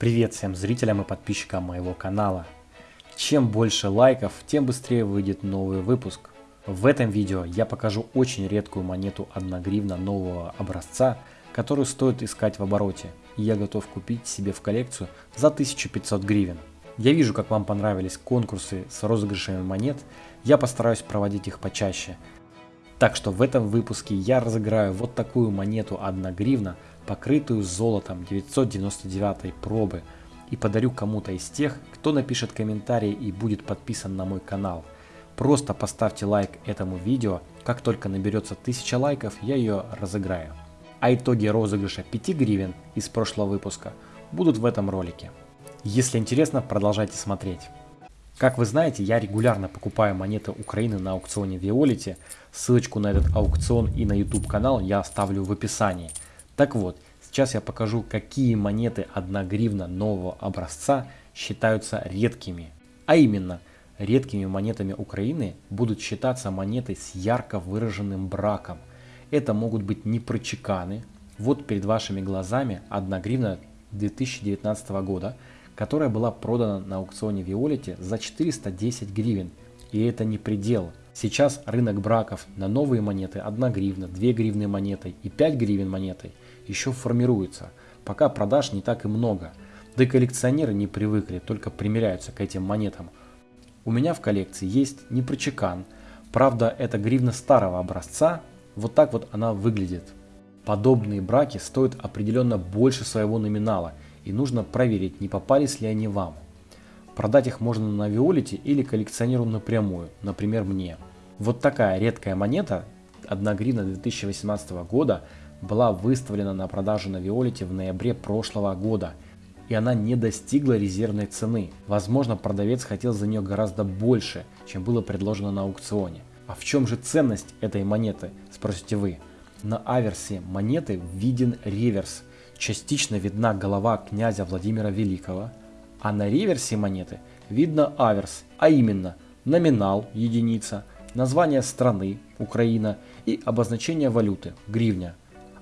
Привет всем зрителям и подписчикам моего канала. Чем больше лайков, тем быстрее выйдет новый выпуск. В этом видео я покажу очень редкую монету 1 гривна нового образца, которую стоит искать в обороте. И я готов купить себе в коллекцию за 1500 гривен. Я вижу, как вам понравились конкурсы с розыгрышами монет, я постараюсь проводить их почаще. Так что в этом выпуске я разыграю вот такую монету 1 гривна, покрытую золотом 999 пробы и подарю кому-то из тех, кто напишет комментарий и будет подписан на мой канал. Просто поставьте лайк этому видео, как только наберется 1000 лайков, я ее разыграю. А итоги розыгрыша 5 гривен из прошлого выпуска будут в этом ролике. Если интересно, продолжайте смотреть. Как вы знаете, я регулярно покупаю монеты Украины на аукционе Виолити. Ссылочку на этот аукцион и на YouTube канал я оставлю в описании. Так вот, сейчас я покажу, какие монеты 1 гривна нового образца считаются редкими. А именно, редкими монетами Украины будут считаться монеты с ярко выраженным браком. Это могут быть непрочеканы. Вот перед вашими глазами 1 гривна 2019 года – которая была продана на аукционе Виолити за 410 гривен. И это не предел. Сейчас рынок браков на новые монеты 1 гривна, 2 гривны монетой и 5 гривен монетой еще формируется. Пока продаж не так и много. Да и коллекционеры не привыкли, только примеряются к этим монетам. У меня в коллекции есть непрочекан. Правда, это гривна старого образца. Вот так вот она выглядит. Подобные браки стоят определенно больше своего номинала – и нужно проверить, не попались ли они вам. Продать их можно на Виолите или коллекционеру напрямую, например мне. Вот такая редкая монета, 1 гривна 2018 года, была выставлена на продажу на Виолите в ноябре прошлого года, и она не достигла резервной цены. Возможно, продавец хотел за нее гораздо больше, чем было предложено на аукционе. А в чем же ценность этой монеты, спросите вы? На аверсе монеты виден реверс – частично видна голова князя Владимира Великого, а на реверсе монеты видно аверс, а именно номинал – единица, название страны – Украина и обозначение валюты – гривня.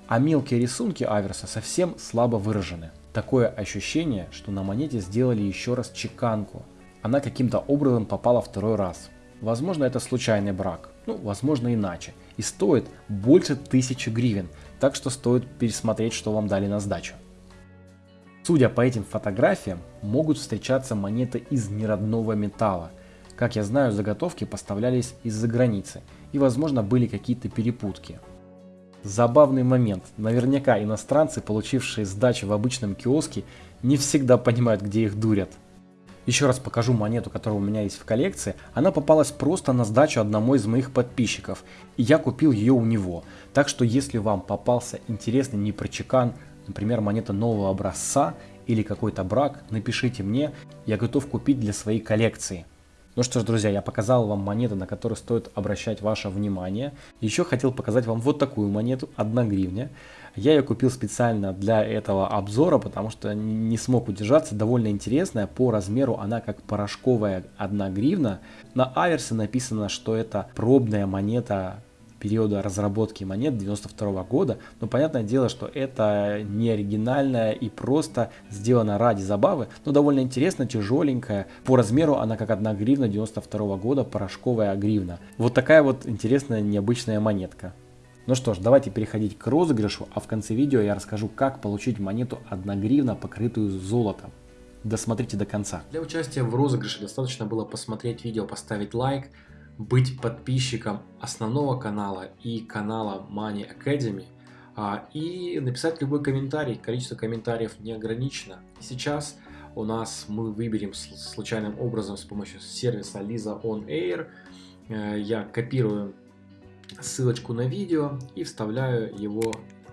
А мелкие рисунки аверса совсем слабо выражены. Такое ощущение, что на монете сделали еще раз чеканку. Она каким-то образом попала второй раз. Возможно это случайный брак, ну возможно иначе. И стоит больше тысячи гривен, так что стоит пересмотреть, что вам дали на сдачу. Судя по этим фотографиям, могут встречаться монеты из неродного металла. Как я знаю, заготовки поставлялись из-за границы, и возможно были какие-то перепутки. Забавный момент. Наверняка иностранцы, получившие сдачу в обычном киоске, не всегда понимают, где их дурят. Еще раз покажу монету, которая у меня есть в коллекции. Она попалась просто на сдачу одному из моих подписчиков. И я купил ее у него. Так что если вам попался интересный непрочекан, например, монета нового образца или какой-то брак, напишите мне, я готов купить для своей коллекции. Ну что ж, друзья, я показал вам монеты, на которые стоит обращать ваше внимание. Еще хотел показать вам вот такую монету, 1 гривня. Я ее купил специально для этого обзора, потому что не смог удержаться. Довольно интересная. По размеру она как порошковая 1 гривна. На аверсе написано, что это пробная монета периода разработки монет 92 года, но понятное дело, что это не оригинальная и просто сделана ради забавы, но довольно интересно, тяжеленькая. По размеру она как 1 гривна 92 года, порошковая гривна. Вот такая вот интересная необычная монетка. Ну что ж, давайте переходить к розыгрышу, а в конце видео я расскажу, как получить монету 1 гривна, покрытую золотом. Досмотрите до конца. Для участия в розыгрыше достаточно было посмотреть видео, поставить лайк, быть подписчиком основного канала и канала Money Academy а, и написать любой комментарий. Количество комментариев не ограничено. Сейчас у нас мы выберем случайным образом с помощью сервиса Lisa On Air. Э, я копирую ссылочку на видео и вставляю его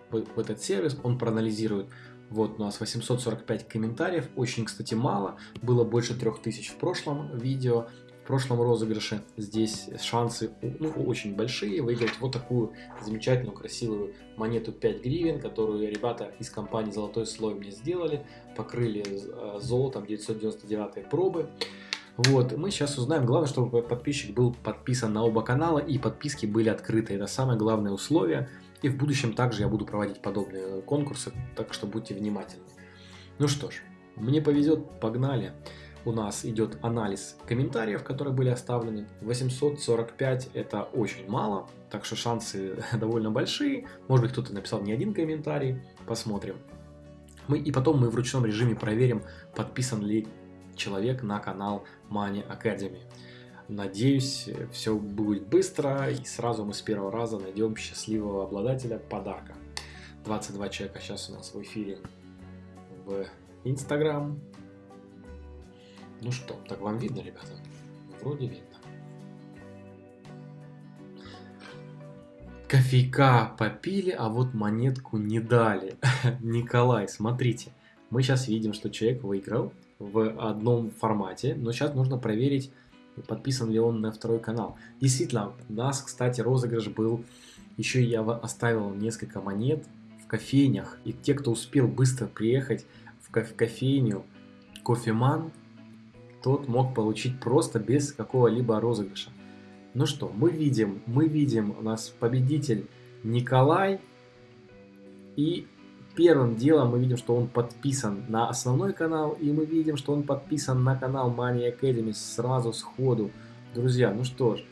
в этот сервис. Он проанализирует вот у нас 845 комментариев, очень, кстати, мало, было больше 3000 в прошлом видео, в прошлом розыгрыше. Здесь шансы ну, очень большие выиграть вот такую замечательную, красивую монету 5 гривен, которую ребята из компании Золотой Слой мне сделали. Покрыли э, золотом 999 пробы. Вот, мы сейчас узнаем, главное, чтобы подписчик был подписан на оба канала и подписки были открыты. Это самое главное условие. И в будущем также я буду проводить подобные конкурсы, так что будьте внимательны. Ну что ж, Мне повезет, погнали. У нас идет анализ комментариев, которые были оставлены. 845 это очень мало, так что шансы довольно большие. Может быть кто-то написал не один комментарий, посмотрим. Мы, и потом мы в ручном режиме проверим, подписан ли человек на канал Money Academy. Надеюсь, все будет быстро и сразу мы с первого раза найдем счастливого обладателя подарка. 22 человека сейчас у нас в эфире в Instagram. Ну что, так вам видно, ребята? Вроде видно. Кофейка попили, а вот монетку не дали. Николай, смотрите. Мы сейчас видим, что человек выиграл в одном формате, но сейчас нужно проверить, подписан ли он на второй канал. Действительно, у нас, кстати, розыгрыш был, еще я оставил несколько монет в кофейнях, и те, кто успел быстро приехать в, кофейню кофеман, тот мог получить просто без какого-либо розыгрыша. Ну что, мы видим, мы видим у нас победитель Николай. И первым делом мы видим, что он подписан на основной канал. И мы видим, что он подписан на канал Money Academy сразу сходу. Друзья, ну что ж,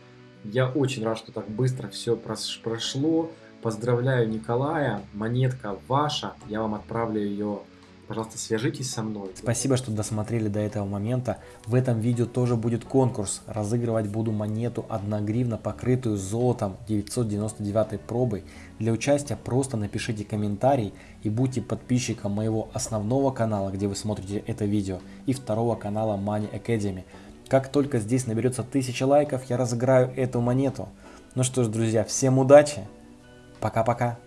я очень рад, что так быстро все прошло. Поздравляю Николая, монетка ваша. Я вам отправлю ее Пожалуйста, свяжитесь со мной. Спасибо, что досмотрели до этого момента. В этом видео тоже будет конкурс. Разыгрывать буду монету 1 гривна, покрытую золотом 999 пробой. Для участия просто напишите комментарий и будьте подписчиком моего основного канала, где вы смотрите это видео, и второго канала Money Academy. Как только здесь наберется 1000 лайков, я разыграю эту монету. Ну что ж, друзья, всем удачи. Пока-пока.